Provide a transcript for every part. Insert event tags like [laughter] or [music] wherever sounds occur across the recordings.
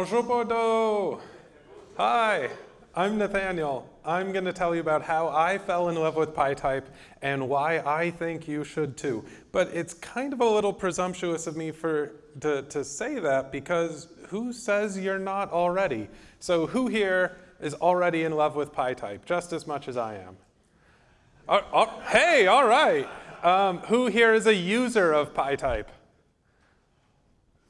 Bonjour Bordeaux! Hi, I'm Nathaniel. I'm going to tell you about how I fell in love with PyType and why I think you should too. But it's kind of a little presumptuous of me for to, to say that because who says you're not already? So who here is already in love with PyType just as much as I am? Uh, uh, hey, all right. Um, who here is a user of PyType?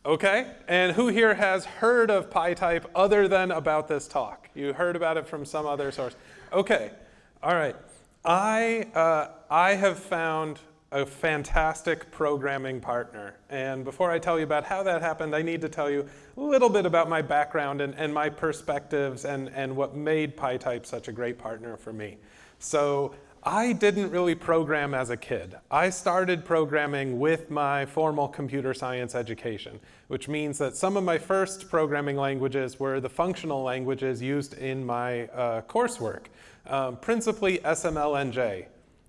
Okay, and who here has heard of PyType other than about this talk? You heard about it from some other source. Okay, all right. I, uh, I have found a fantastic programming partner. And before I tell you about how that happened, I need to tell you a little bit about my background and, and my perspectives and, and what made PyType such a great partner for me. So I didn't really program as a kid. I started programming with my formal computer science education, which means that some of my first programming languages were the functional languages used in my uh, coursework, um, principally SMLNJ.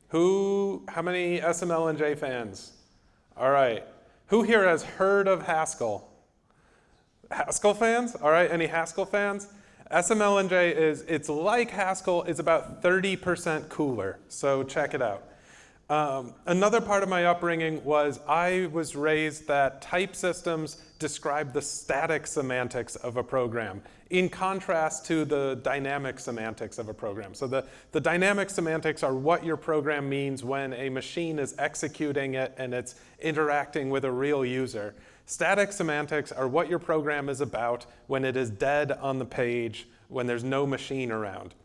Who, how many SMLNJ fans? All right. Who here has heard of Haskell? Haskell fans? All right, any Haskell fans? SMLNJ is, it's like Haskell, it's about 30% cooler, so check it out. Um, another part of my upbringing was I was raised that type systems describe the static semantics of a program in contrast to the dynamic semantics of a program. So the, the dynamic semantics are what your program means when a machine is executing it and it's interacting with a real user. Static semantics are what your program is about when it is dead on the page, when there's no machine around.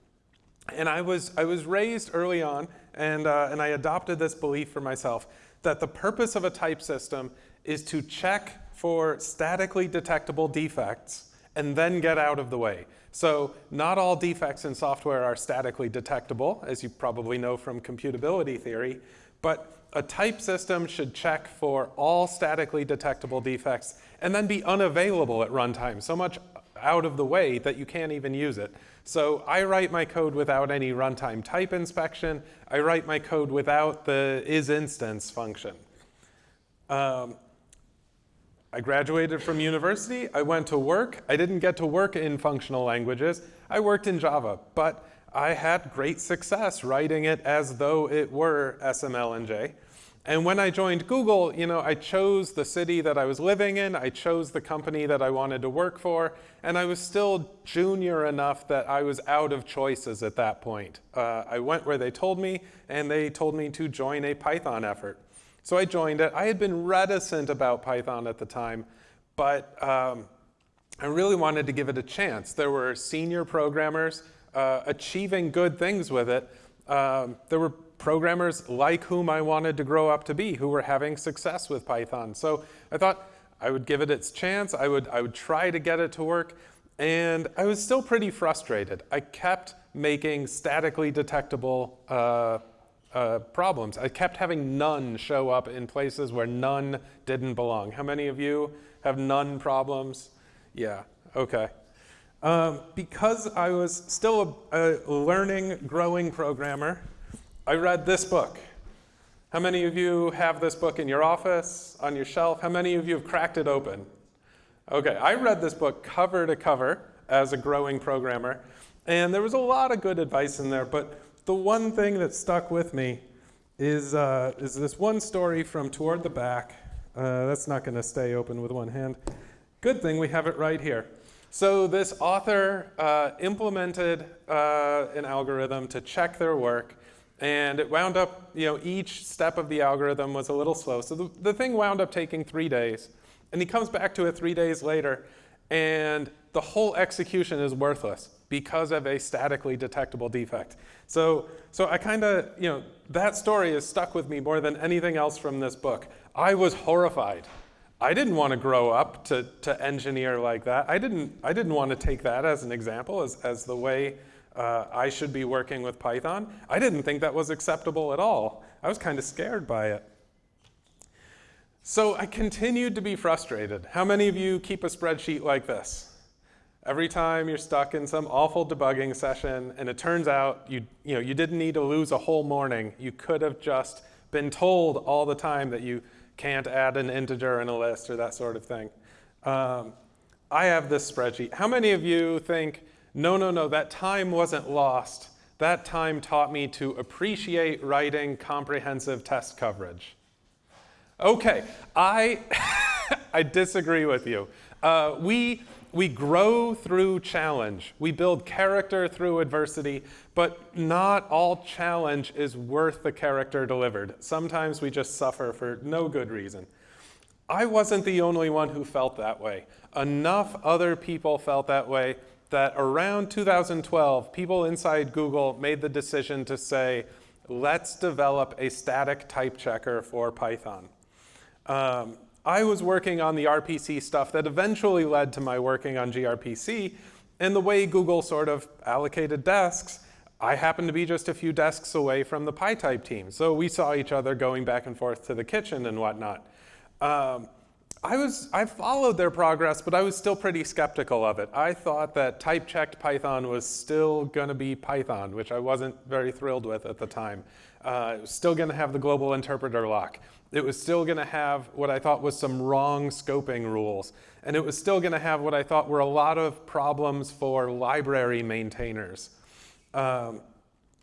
And I was, I was raised early on, and, uh, and I adopted this belief for myself, that the purpose of a type system is to check for statically detectable defects and then get out of the way. So not all defects in software are statically detectable, as you probably know from computability theory, but a type system should check for all statically detectable defects and then be unavailable at runtime, so much out of the way that you can't even use it. So I write my code without any runtime type inspection. I write my code without the isInstance function. Um, I graduated from university. I went to work. I didn't get to work in functional languages. I worked in Java, but I had great success writing it as though it were SMLNJ. And when I joined Google, you know, I chose the city that I was living in, I chose the company that I wanted to work for, and I was still junior enough that I was out of choices at that point. Uh, I went where they told me, and they told me to join a Python effort. So I joined it. I had been reticent about Python at the time, but um, I really wanted to give it a chance. There were senior programmers uh, achieving good things with it. Um, there were programmers like whom I wanted to grow up to be, who were having success with Python. So I thought I would give it its chance. I would, I would try to get it to work. And I was still pretty frustrated. I kept making statically detectable uh, uh, problems. I kept having none show up in places where none didn't belong. How many of you have none problems? Yeah, okay. Um, because I was still a, a learning, growing programmer, I read this book. How many of you have this book in your office, on your shelf? How many of you have cracked it open? Okay, I read this book cover to cover as a growing programmer, and there was a lot of good advice in there, but the one thing that stuck with me is, uh, is this one story from Toward the Back. Uh, that's not going to stay open with one hand. Good thing we have it right here. So this author uh, implemented uh, an algorithm to check their work and it wound up, you know, each step of the algorithm was a little slow. So the, the thing wound up taking three days. And he comes back to it three days later, and the whole execution is worthless because of a statically detectable defect. So, so I kind of, you know, that story has stuck with me more than anything else from this book. I was horrified. I didn't want to grow up to, to engineer like that. I didn't, I didn't want to take that as an example, as, as the way uh, I should be working with Python. I didn't think that was acceptable at all. I was kind of scared by it. So I continued to be frustrated. How many of you keep a spreadsheet like this? Every time you're stuck in some awful debugging session and it turns out you, you, know, you didn't need to lose a whole morning. You could have just been told all the time that you can't add an integer in a list or that sort of thing. Um, I have this spreadsheet. How many of you think, no, no, no, that time wasn't lost. That time taught me to appreciate writing comprehensive test coverage. Okay, I, [laughs] I disagree with you. Uh, we, we grow through challenge. We build character through adversity, but not all challenge is worth the character delivered. Sometimes we just suffer for no good reason. I wasn't the only one who felt that way. Enough other people felt that way that around 2012, people inside Google made the decision to say, let's develop a static type checker for Python. Um, I was working on the RPC stuff that eventually led to my working on gRPC, and the way Google sort of allocated desks, I happened to be just a few desks away from the PyType team, so we saw each other going back and forth to the kitchen and whatnot. Um, I was I followed their progress, but I was still pretty skeptical of it. I thought that type-checked Python was still going to be Python, which I wasn't very thrilled with at the time. Uh, it was still going to have the global interpreter lock. It was still going to have what I thought was some wrong scoping rules. And it was still going to have what I thought were a lot of problems for library maintainers. Um,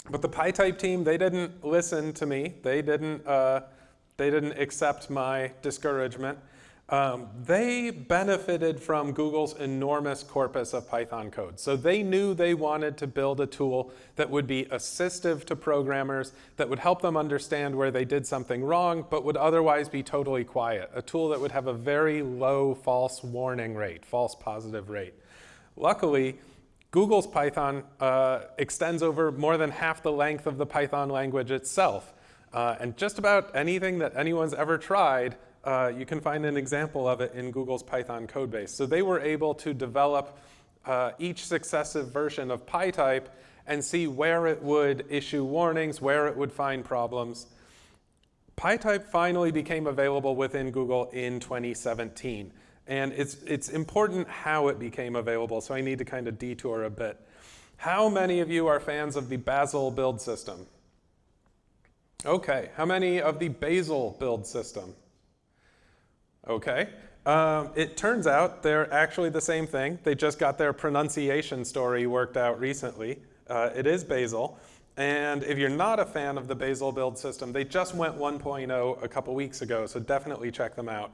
but the PyType team, they didn't listen to me. They didn't, uh, they didn't accept my discouragement. Um, they benefited from Google's enormous corpus of Python code. So they knew they wanted to build a tool that would be assistive to programmers, that would help them understand where they did something wrong, but would otherwise be totally quiet. A tool that would have a very low false warning rate, false positive rate. Luckily, Google's Python uh, extends over more than half the length of the Python language itself. Uh, and just about anything that anyone's ever tried uh, you can find an example of it in Google's Python codebase. So they were able to develop uh, each successive version of PyType and see where it would issue warnings, where it would find problems. PyType finally became available within Google in 2017. And it's, it's important how it became available, so I need to kind of detour a bit. How many of you are fans of the Bazel build system? Okay, how many of the Bazel build system? Okay. Um, it turns out they're actually the same thing. They just got their pronunciation story worked out recently. Uh, it is Bazel. And if you're not a fan of the Bazel build system, they just went 1.0 a couple weeks ago, so definitely check them out.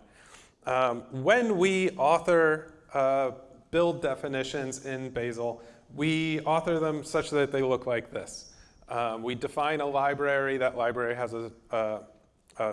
Um, when we author uh, build definitions in Bazel, we author them such that they look like this. Um, we define a library. That library has a, a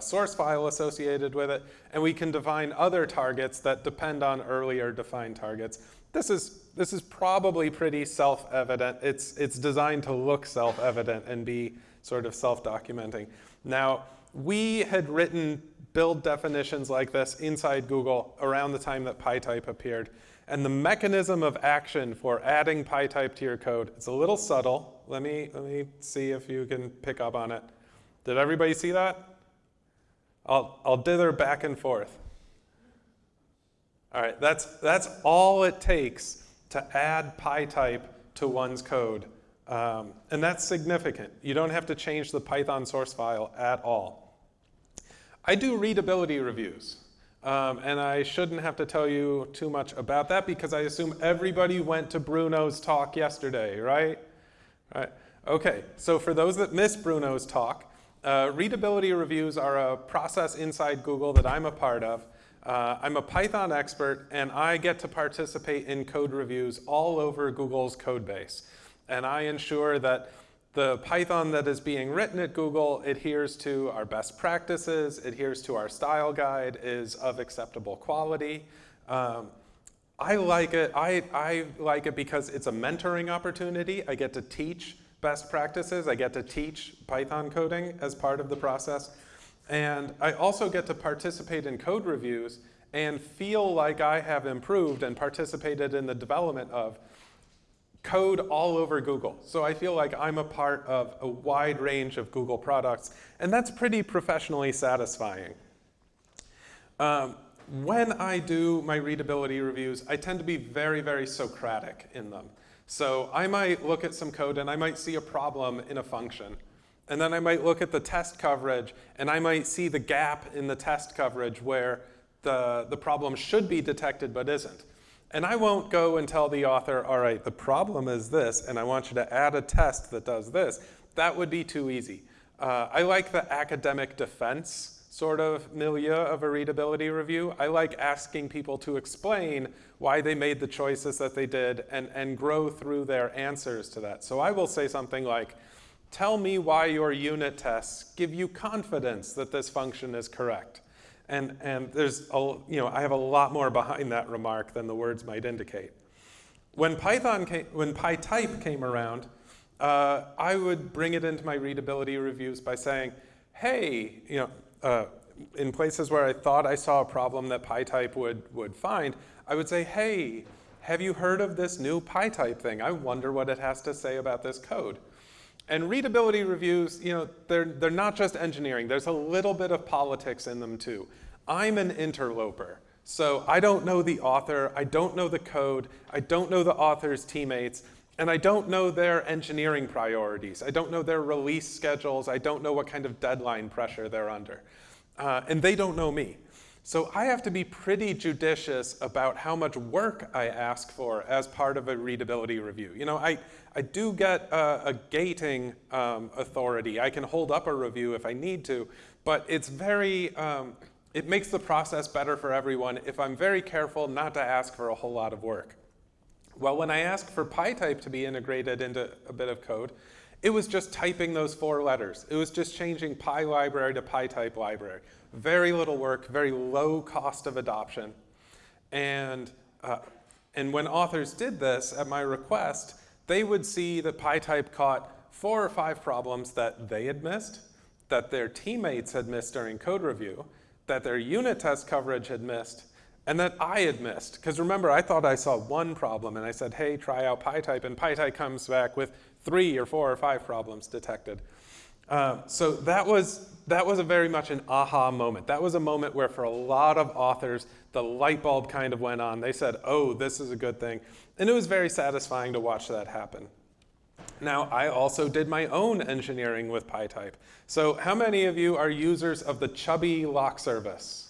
source file associated with it, and we can define other targets that depend on earlier defined targets. This is, this is probably pretty self-evident. It's, it's designed to look self-evident and be sort of self-documenting. Now, we had written build definitions like this inside Google around the time that PyType appeared. And the mechanism of action for adding PyType to your code, it's a little subtle. Let me, let me see if you can pick up on it. Did everybody see that? I'll, I'll dither back and forth. All right, that's, that's all it takes to add PyType to one's code. Um, and that's significant. You don't have to change the Python source file at all. I do readability reviews. Um, and I shouldn't have to tell you too much about that because I assume everybody went to Bruno's talk yesterday, right? Right. Okay, so for those that missed Bruno's talk, uh, readability reviews are a process inside Google that I'm a part of. Uh, I'm a Python expert, and I get to participate in code reviews all over Google's code base. And I ensure that the Python that is being written at Google adheres to our best practices, adheres to our style guide, is of acceptable quality. Um, I like it. I, I like it because it's a mentoring opportunity. I get to teach best practices. I get to teach Python coding as part of the process. And I also get to participate in code reviews and feel like I have improved and participated in the development of code all over Google. So I feel like I'm a part of a wide range of Google products, and that's pretty professionally satisfying. Um, when I do my readability reviews, I tend to be very, very Socratic in them. So I might look at some code and I might see a problem in a function. And then I might look at the test coverage and I might see the gap in the test coverage where the, the problem should be detected but isn't. And I won't go and tell the author, all right, the problem is this, and I want you to add a test that does this. That would be too easy. Uh, I like the academic defense sort of milieu of a readability review. I like asking people to explain why they made the choices that they did and, and grow through their answers to that. So I will say something like, tell me why your unit tests give you confidence that this function is correct. And, and there's, a, you know, I have a lot more behind that remark than the words might indicate. When Python came, when PyType came around, uh, I would bring it into my readability reviews by saying, hey, you know, uh, in places where I thought I saw a problem that PyType would, would find, I would say, hey, have you heard of this new PyType thing? I wonder what it has to say about this code. And readability reviews, you know, they're, they're not just engineering. There's a little bit of politics in them too. I'm an interloper. So I don't know the author, I don't know the code, I don't know the author's teammates, and I don't know their engineering priorities. I don't know their release schedules. I don't know what kind of deadline pressure they're under. Uh, and they don't know me. So I have to be pretty judicious about how much work I ask for as part of a readability review. You know, I, I do get a, a gating um, authority. I can hold up a review if I need to, but it's very, um, it makes the process better for everyone if I'm very careful not to ask for a whole lot of work. Well, when I asked for PyType to be integrated into a bit of code, it was just typing those four letters. It was just changing Py library to PyType library. Very little work, very low cost of adoption. And, uh, and when authors did this at my request, they would see that PyType caught four or five problems that they had missed, that their teammates had missed during code review, that their unit test coverage had missed, and that I had missed. Because remember, I thought I saw one problem, and I said, hey, try out PyType, and PyType comes back with three or four or five problems detected. Uh, so that was, that was a very much an aha moment. That was a moment where for a lot of authors, the light bulb kind of went on. They said, oh, this is a good thing. And it was very satisfying to watch that happen. Now, I also did my own engineering with PyType. So how many of you are users of the Chubby lock service?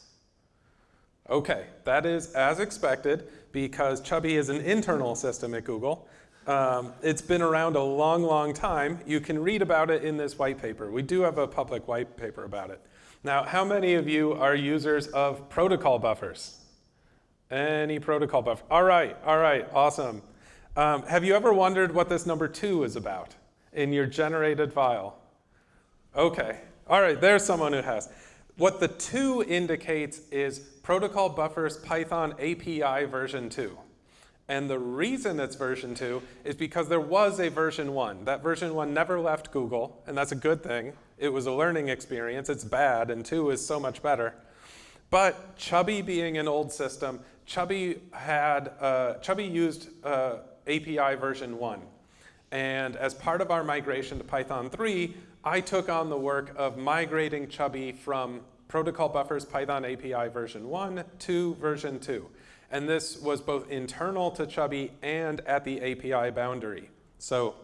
Okay, that is as expected because Chubby is an internal system at Google. Um, it's been around a long, long time. You can read about it in this white paper. We do have a public white paper about it. Now, how many of you are users of protocol buffers? Any protocol buffer? All right, all right, awesome. Um, have you ever wondered what this number two is about in your generated file? Okay, all right, there's someone who has. What the two indicates is protocol buffers Python API version 2. And the reason it's version 2 is because there was a version 1. That version 1 never left Google, and that's a good thing. It was a learning experience. It's bad, and 2 is so much better. But Chubby being an old system, Chubby had uh, Chubby used uh, API version 1. And as part of our migration to Python 3, I took on the work of migrating Chubby from protocol buffers Python API version 1 to version 2. And this was both internal to Chubby and at the API boundary. So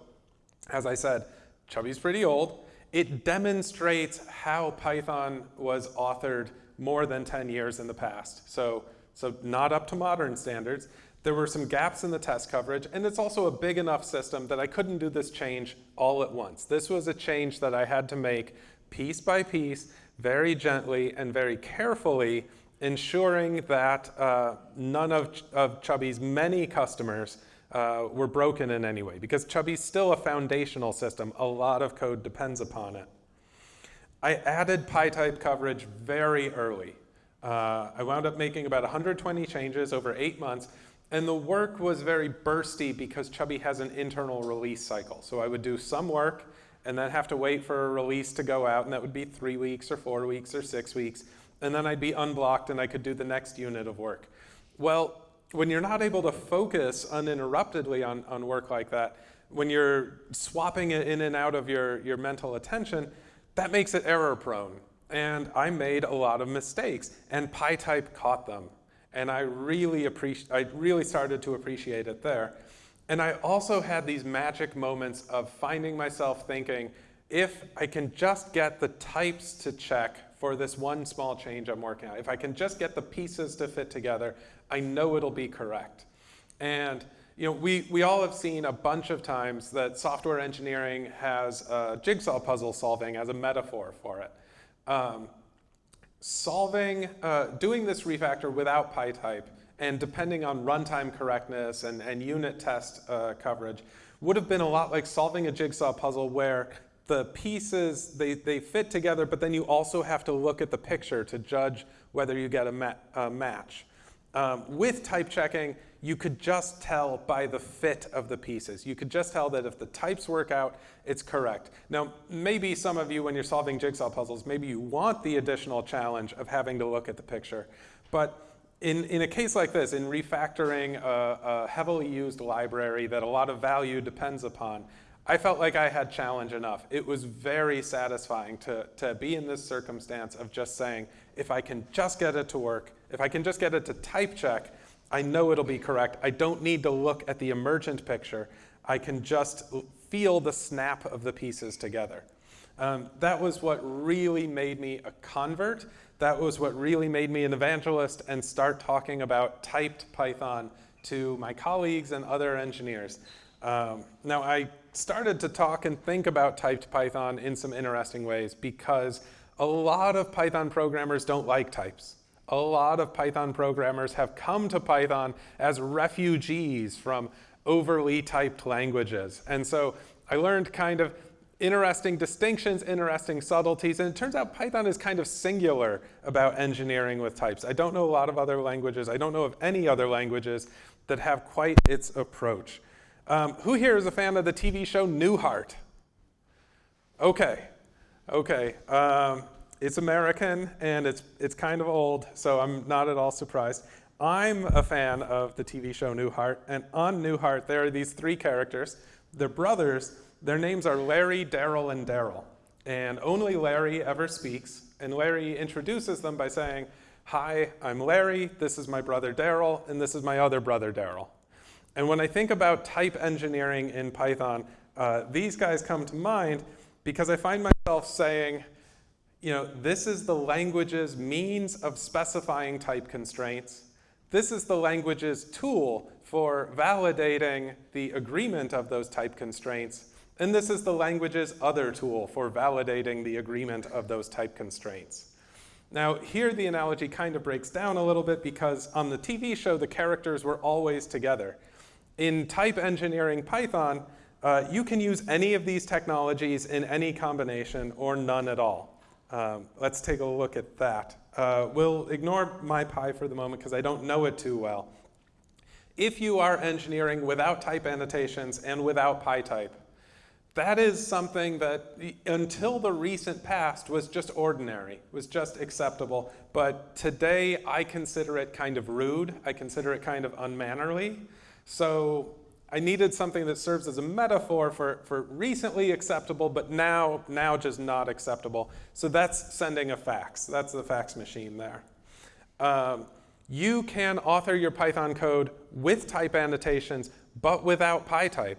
as I said, Chubby's pretty old. It demonstrates how Python was authored more than 10 years in the past. So, so not up to modern standards. There were some gaps in the test coverage, and it's also a big enough system that I couldn't do this change all at once. This was a change that I had to make piece by piece, very gently and very carefully, ensuring that uh, none of, Ch of Chubby's many customers uh, were broken in any way, because Chubby's still a foundational system. A lot of code depends upon it. I added PyType coverage very early. Uh, I wound up making about 120 changes over eight months, and the work was very bursty because Chubby has an internal release cycle. So I would do some work and then have to wait for a release to go out, and that would be three weeks or four weeks or six weeks. And then I'd be unblocked and I could do the next unit of work. Well, when you're not able to focus uninterruptedly on, on work like that, when you're swapping it in and out of your, your mental attention, that makes it error prone. And I made a lot of mistakes, and PyType caught them and I really appreciate, I really started to appreciate it there. And I also had these magic moments of finding myself thinking, if I can just get the types to check for this one small change I'm working on, if I can just get the pieces to fit together, I know it'll be correct. And you know, we, we all have seen a bunch of times that software engineering has a jigsaw puzzle solving as a metaphor for it. Um, solving, uh, doing this refactor without PyType and depending on runtime correctness and, and unit test uh, coverage would have been a lot like solving a jigsaw puzzle where the pieces, they, they fit together, but then you also have to look at the picture to judge whether you get a, ma a match. Um, with type checking, you could just tell by the fit of the pieces. You could just tell that if the types work out, it's correct. Now, maybe some of you, when you're solving jigsaw puzzles, maybe you want the additional challenge of having to look at the picture. But in, in a case like this, in refactoring a, a heavily used library that a lot of value depends upon, I felt like I had challenge enough. It was very satisfying to, to be in this circumstance of just saying, if I can just get it to work, if I can just get it to type check, I know it'll be correct. I don't need to look at the emergent picture. I can just feel the snap of the pieces together. Um, that was what really made me a convert. That was what really made me an evangelist and start talking about typed Python to my colleagues and other engineers. Um, now, I started to talk and think about typed Python in some interesting ways because a lot of Python programmers don't like types. A lot of Python programmers have come to Python as refugees from overly typed languages. And so I learned kind of interesting distinctions, interesting subtleties, and it turns out Python is kind of singular about engineering with types. I don't know a lot of other languages. I don't know of any other languages that have quite its approach. Um, who here is a fan of the TV show Newhart? Okay, okay. Um, it's American and it's, it's kind of old, so I'm not at all surprised. I'm a fan of the TV show Newhart, and on Newhart there are these three characters. They're brothers. Their names are Larry, Daryl, and Daryl. And only Larry ever speaks, and Larry introduces them by saying, Hi, I'm Larry, this is my brother Daryl, and this is my other brother Daryl. And when I think about type engineering in Python, uh, these guys come to mind because I find myself saying, you know, this is the language's means of specifying type constraints. This is the language's tool for validating the agreement of those type constraints. And this is the language's other tool for validating the agreement of those type constraints. Now, here the analogy kind of breaks down a little bit because on the TV show, the characters were always together. In type engineering Python, uh, you can use any of these technologies in any combination or none at all. Um, let's take a look at that. Uh, we'll ignore MyPy for the moment because I don't know it too well. If you are engineering without type annotations and without PyType, that is something that until the recent past was just ordinary, was just acceptable. But today I consider it kind of rude. I consider it kind of unmannerly. So I needed something that serves as a metaphor for, for recently acceptable, but now, now just not acceptable. So that's sending a fax. That's the fax machine there. Um, you can author your Python code with type annotations, but without PyType.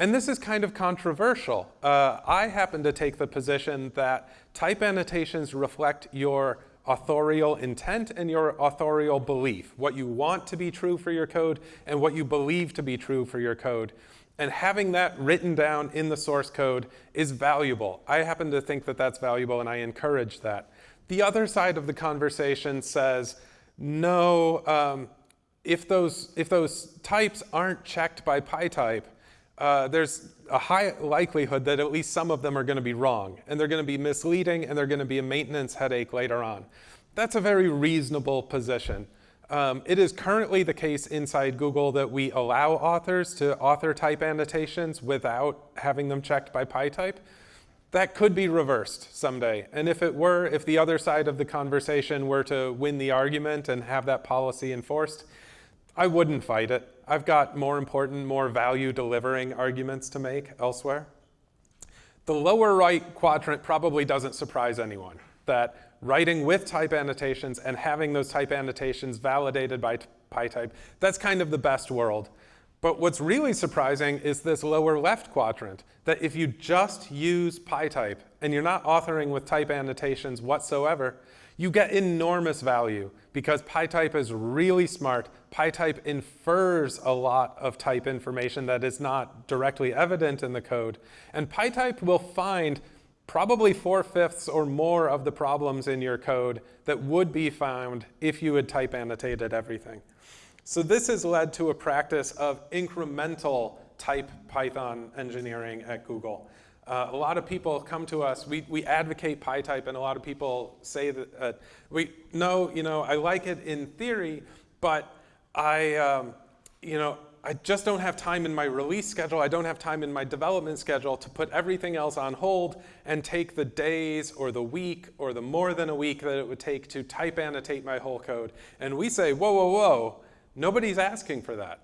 And this is kind of controversial. Uh, I happen to take the position that type annotations reflect your authorial intent and your authorial belief, what you want to be true for your code and what you believe to be true for your code. And having that written down in the source code is valuable. I happen to think that that's valuable and I encourage that. The other side of the conversation says, no, um, if, those, if those types aren't checked by PyType, uh, there's a high likelihood that at least some of them are going to be wrong, and they're going to be misleading, and they're going to be a maintenance headache later on. That's a very reasonable position. Um, it is currently the case inside Google that we allow authors to author type annotations without having them checked by PyType. That could be reversed someday. And if it were, if the other side of the conversation were to win the argument and have that policy enforced, I wouldn't fight it. I've got more important, more value delivering arguments to make elsewhere. The lower right quadrant probably doesn't surprise anyone, that writing with type annotations and having those type annotations validated by PyType, that's kind of the best world. But what's really surprising is this lower left quadrant, that if you just use PyType and you're not authoring with type annotations whatsoever, You get enormous value because PyType is really smart. PyType infers a lot of type information that is not directly evident in the code. And PyType will find probably four-fifths or more of the problems in your code that would be found if you had type annotated everything. So this has led to a practice of incremental type Python engineering at Google. Uh, a lot of people come to us, we, we advocate PyType, and a lot of people say that, uh, we, no, you know, I like it in theory, but I, um, you know, I just don't have time in my release schedule, I don't have time in my development schedule to put everything else on hold and take the days or the week or the more than a week that it would take to type annotate my whole code. And we say, whoa, whoa, whoa, nobody's asking for that.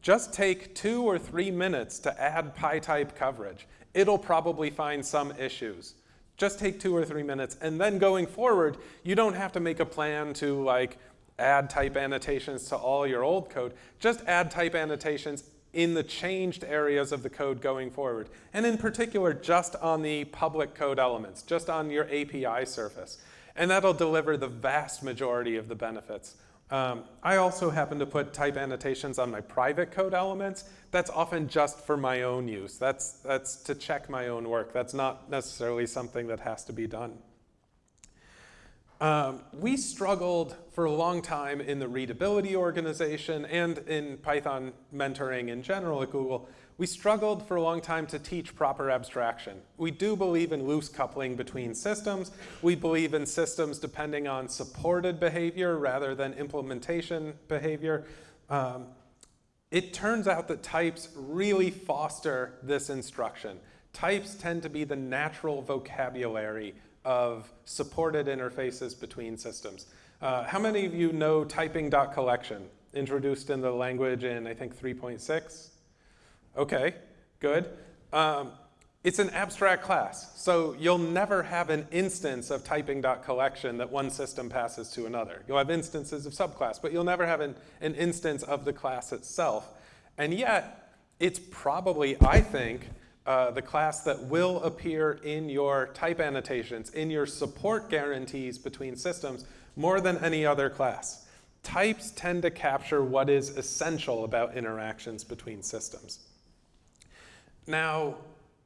Just take two or three minutes to add PyType coverage. It'll probably find some issues. Just take two or three minutes. And then going forward, you don't have to make a plan to like add type annotations to all your old code. Just add type annotations in the changed areas of the code going forward. And in particular, just on the public code elements, just on your API surface. And that'll deliver the vast majority of the benefits. Um, I also happen to put type annotations on my private code elements. That's often just for my own use. That's, that's to check my own work. That's not necessarily something that has to be done. Um, we struggled for a long time in the readability organization and in Python mentoring in general at Google. We struggled for a long time to teach proper abstraction. We do believe in loose coupling between systems. We believe in systems depending on supported behavior rather than implementation behavior. Um, it turns out that types really foster this instruction. Types tend to be the natural vocabulary of supported interfaces between systems. Uh, how many of you know typing.collection, introduced in the language in, I think, 3.6? Okay, good. Um, it's an abstract class, so you'll never have an instance of typing.collection that one system passes to another. You'll have instances of subclass, but you'll never have an, an instance of the class itself. And yet, it's probably, I think, uh, the class that will appear in your type annotations, in your support guarantees between systems, more than any other class. Types tend to capture what is essential about interactions between systems. Now,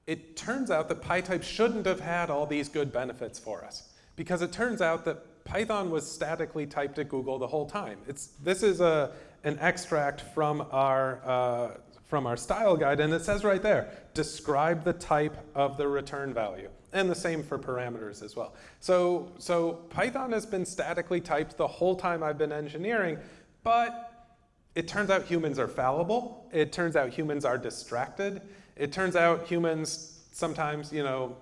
it turns out that PyType shouldn't have had all these good benefits for us because it turns out that Python was statically typed at Google the whole time. It's, this is a, an extract from our uh, from our style guide, and it says right there, describe the type of the return value. And the same for parameters as well. So, so Python has been statically typed the whole time I've been engineering, but it turns out humans are fallible. It turns out humans are distracted. It turns out humans sometimes, you know,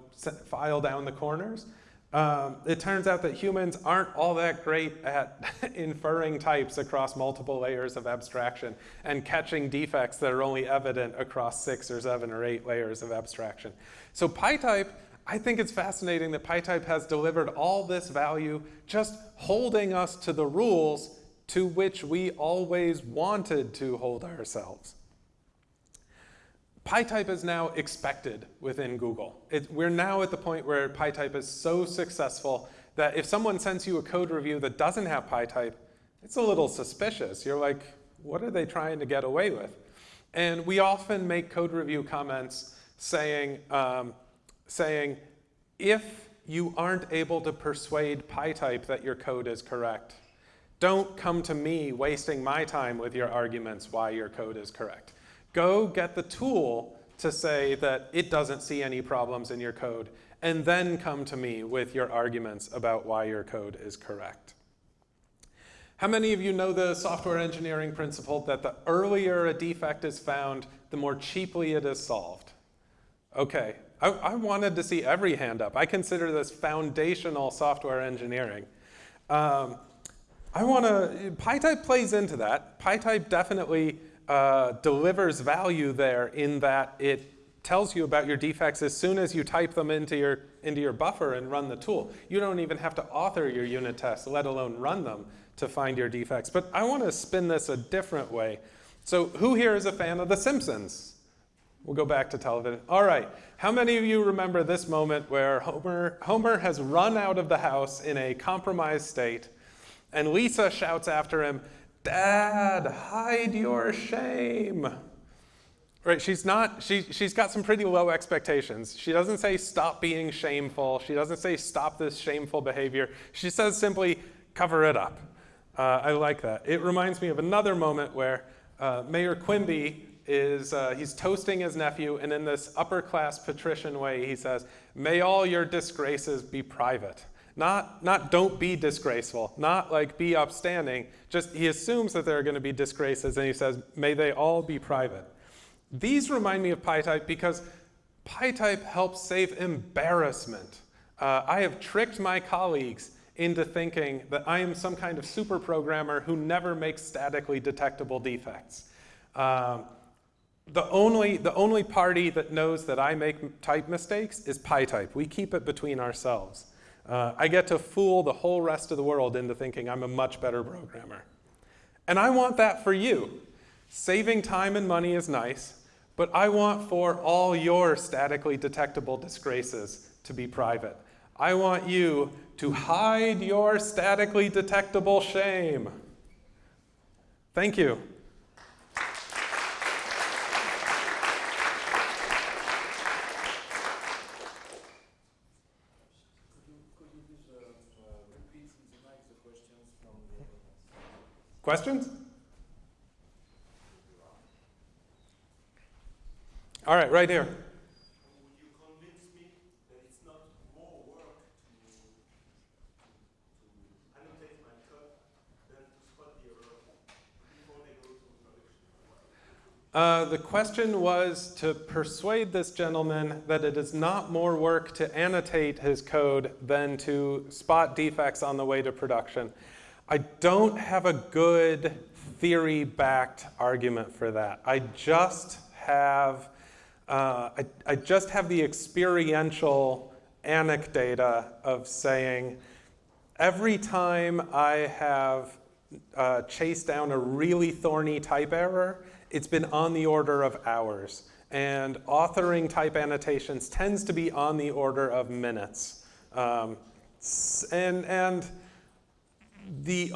file down the corners. Um, it turns out that humans aren't all that great at [laughs] inferring types across multiple layers of abstraction and catching defects that are only evident across six or seven or eight layers of abstraction. So PyType, I think it's fascinating that PyType has delivered all this value just holding us to the rules to which we always wanted to hold ourselves. PyType is now expected within Google. It, we're now at the point where PyType is so successful that if someone sends you a code review that doesn't have PyType, it's a little suspicious. You're like, what are they trying to get away with? And we often make code review comments saying, um, saying if you aren't able to persuade PyType that your code is correct, don't come to me wasting my time with your arguments why your code is correct. Go get the tool to say that it doesn't see any problems in your code, and then come to me with your arguments about why your code is correct. How many of you know the software engineering principle that the earlier a defect is found, the more cheaply it is solved? Okay, I, I wanted to see every hand up. I consider this foundational software engineering. Um, I want to, PyType plays into that. PyType definitely uh, delivers value there in that it tells you about your defects as soon as you type them into your, into your buffer and run the tool. You don't even have to author your unit tests, let alone run them to find your defects. But I want to spin this a different way. So who here is a fan of The Simpsons? We'll go back to television. All right. How many of you remember this moment where Homer, Homer has run out of the house in a compromised state, and Lisa shouts after him, Dad, hide your shame. Right, she's not, she, she's got some pretty low expectations. She doesn't say stop being shameful. She doesn't say stop this shameful behavior. She says simply cover it up. Uh, I like that. It reminds me of another moment where uh, Mayor Quimby is, uh, he's toasting his nephew, and in this upper class patrician way, he says, may all your disgraces be private. Not, not don't be disgraceful, not like be upstanding, just he assumes that there are going to be disgraces, and he says, may they all be private. These remind me of PyType because PyType helps save embarrassment. Uh, I have tricked my colleagues into thinking that I am some kind of super programmer who never makes statically detectable defects. Um, the only, the only party that knows that I make type mistakes is PyType. We keep it between ourselves. Uh, I get to fool the whole rest of the world into thinking I'm a much better programmer. And I want that for you. Saving time and money is nice, but I want for all your statically detectable disgraces to be private. I want you to hide your statically detectable shame. Thank you. Questions? All right, right here. Uh, the question was to persuade this gentleman that it is not more work to annotate his code than to spot defects on the way to production. I don't have a good theory-backed argument for that. I just have uh, I, I just have the experiential anecdata of saying every time I have uh, chased down a really thorny type error, it's been on the order of hours. And authoring type annotations tends to be on the order of minutes. Um, and, and the,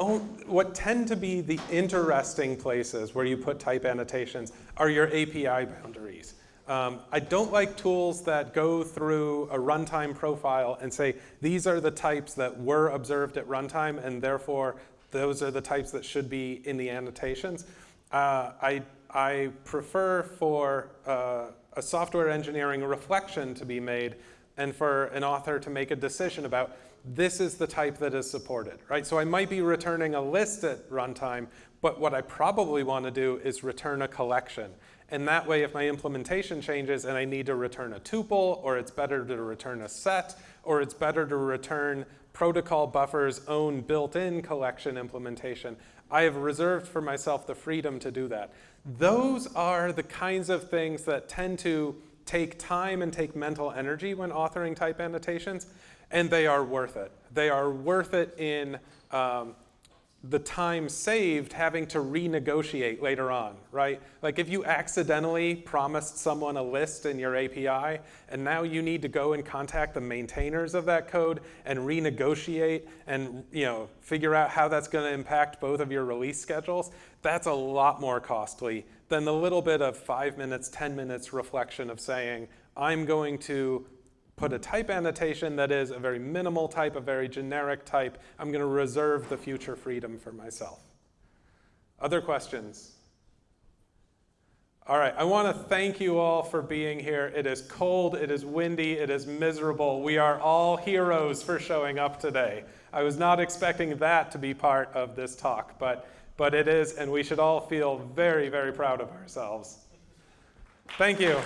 what tend to be the interesting places where you put type annotations are your API boundaries. Um, I don't like tools that go through a runtime profile and say, these are the types that were observed at runtime, and therefore those are the types that should be in the annotations. Uh, I, I prefer for uh, a software engineering reflection to be made and for an author to make a decision about this is the type that is supported, right? So I might be returning a list at runtime, but what I probably want to do is return a collection. And that way, if my implementation changes and I need to return a tuple, or it's better to return a set, or it's better to return protocol buffer's own built-in collection implementation, I have reserved for myself the freedom to do that. Those are the kinds of things that tend to take time and take mental energy when authoring type annotations, and they are worth it. They are worth it in um, the time saved having to renegotiate later on, right? Like if you accidentally promised someone a list in your API, and now you need to go and contact the maintainers of that code and renegotiate and you know figure out how that's going to impact both of your release schedules, that's a lot more costly than the little bit of five minutes, 10 minutes reflection of saying, I'm going to put a type annotation that is a very minimal type, a very generic type. I'm going to reserve the future freedom for myself. Other questions? All right, I want to thank you all for being here. It is cold, it is windy, it is miserable. We are all heroes for showing up today. I was not expecting that to be part of this talk, but, but it is, and we should all feel very, very proud of ourselves. Thank you.